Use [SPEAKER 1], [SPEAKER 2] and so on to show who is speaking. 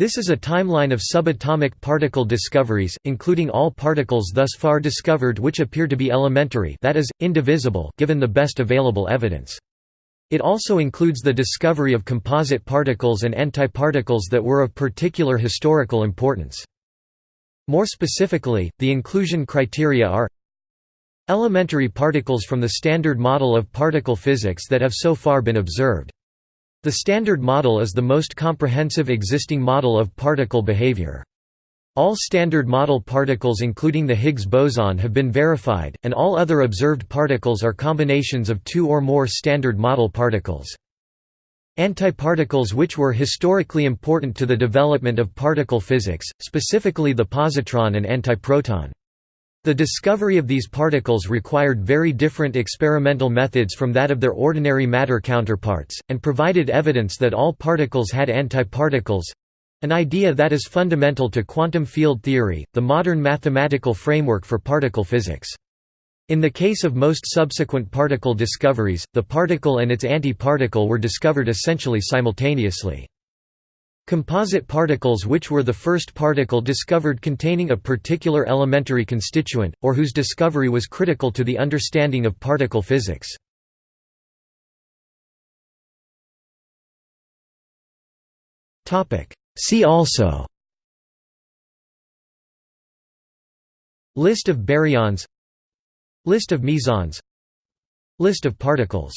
[SPEAKER 1] This is a timeline of subatomic particle discoveries, including all particles thus far discovered which appear to be elementary that is, indivisible given the best available evidence. It also includes the discovery of composite particles and antiparticles that were of particular historical importance. More specifically, the inclusion criteria are elementary particles from the Standard Model of particle physics that have so far been observed. The Standard Model is the most comprehensive existing model of particle behavior. All Standard Model particles including the Higgs boson have been verified, and all other observed particles are combinations of two or more Standard Model particles. Antiparticles which were historically important to the development of particle physics, specifically the positron and antiproton. The discovery of these particles required very different experimental methods from that of their ordinary matter counterparts, and provided evidence that all particles had antiparticles an idea that is fundamental to quantum field theory, the modern mathematical framework for particle physics. In the case of most subsequent particle discoveries, the particle and its antiparticle were discovered essentially simultaneously. Composite particles which were the first particle discovered containing a particular elementary constituent, or whose discovery was critical to the understanding of particle physics. See also List of baryons List of mesons List of particles